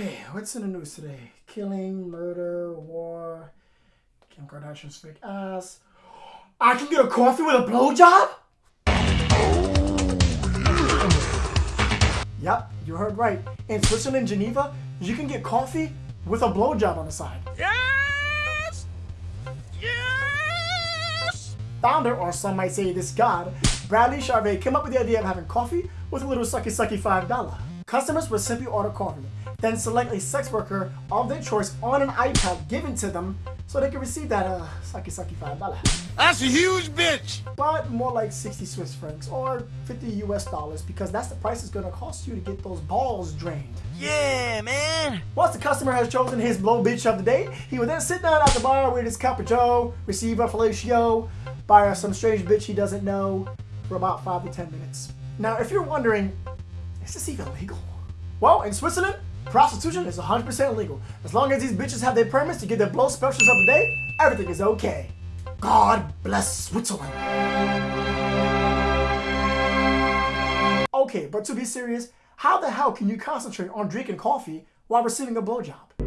Okay, what's in the news today? Killing, murder, war, Kim Kardashian's fake ass. I can get a coffee with a blowjob? Yep, you heard right. In Switzerland, Geneva, you can get coffee with a blowjob on the side. Yes! Yes! Founder, or some might say this god, Bradley Charvet came up with the idea of having coffee with a little sucky sucky $5. Customers would simply order coffee, then select a sex worker of their choice on an iPad given to them so they can receive that uh, sucky sucky $5. That's a huge bitch! But more like 60 Swiss francs or 50 US dollars because that's the price it's gonna cost you to get those balls drained. Yeah, man! Once the customer has chosen his blow bitch of the day, he will then sit down at the bar with his cup of joe, receive a fellatio by some strange bitch he doesn't know for about 5 to 10 minutes. Now, if you're wondering, is this even legal? Well, in Switzerland, prostitution is 100% legal. As long as these bitches have their permits to get their blow specials of the day, everything is okay. God bless Switzerland. Okay, but to be serious, how the hell can you concentrate on drinking coffee while receiving a blowjob?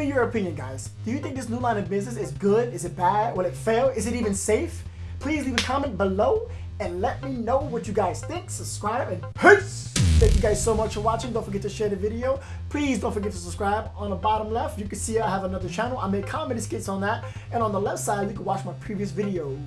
Me your opinion, guys. Do you think this new line of business is good? Is it bad? Will it fail? Is it even safe? Please leave a comment below and let me know what you guys think. Subscribe and peace! Thank you guys so much for watching. Don't forget to share the video. Please don't forget to subscribe. On the bottom left, you can see I have another channel. I make comedy skits on that. And on the left side, you can watch my previous videos.